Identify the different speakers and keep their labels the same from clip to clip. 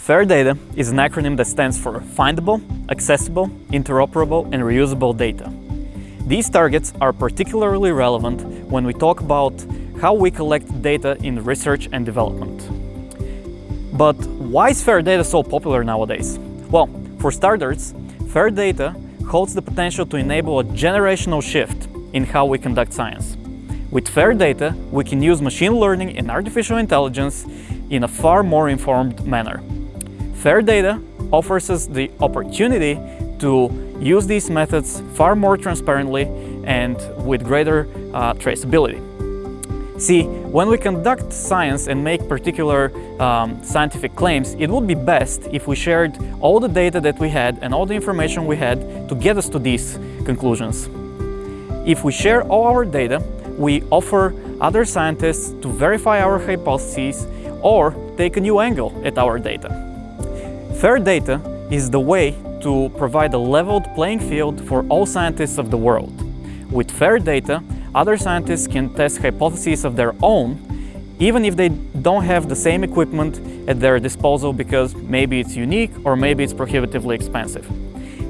Speaker 1: FAIR data is an acronym that stands for Findable, Accessible, Interoperable and Reusable Data. These targets are particularly relevant when we talk about how we collect data in research and development. But why is FAIR data so popular nowadays? Well, for starters, FAIR data holds the potential to enable a generational shift in how we conduct science. With FAIR data, we can use machine learning and artificial intelligence in a far more informed manner. FAIR data offers us the opportunity to use these methods far more transparently and with greater uh, traceability. See, when we conduct science and make particular um, scientific claims, it would be best if we shared all the data that we had and all the information we had to get us to these conclusions. If we share all our data, we offer other scientists to verify our hypotheses or take a new angle at our data. Fair data is the way to provide a leveled playing field for all scientists of the world. With fair data, other scientists can test hypotheses of their own, even if they don't have the same equipment at their disposal because maybe it's unique or maybe it's prohibitively expensive.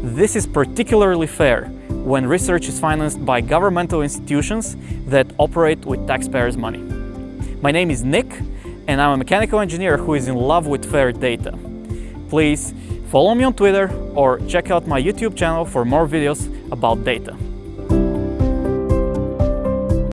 Speaker 1: This is particularly fair when research is financed by governmental institutions that operate with taxpayers' money. My name is Nick, and I'm a mechanical engineer who is in love with fair data. Please follow me on Twitter or check out my YouTube channel for more videos about data.